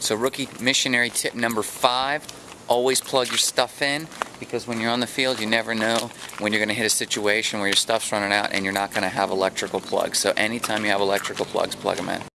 So rookie missionary tip number five, always plug your stuff in because when you're on the field, you never know when you're going to hit a situation where your stuff's running out and you're not going to have electrical plugs. So anytime you have electrical plugs, plug them in.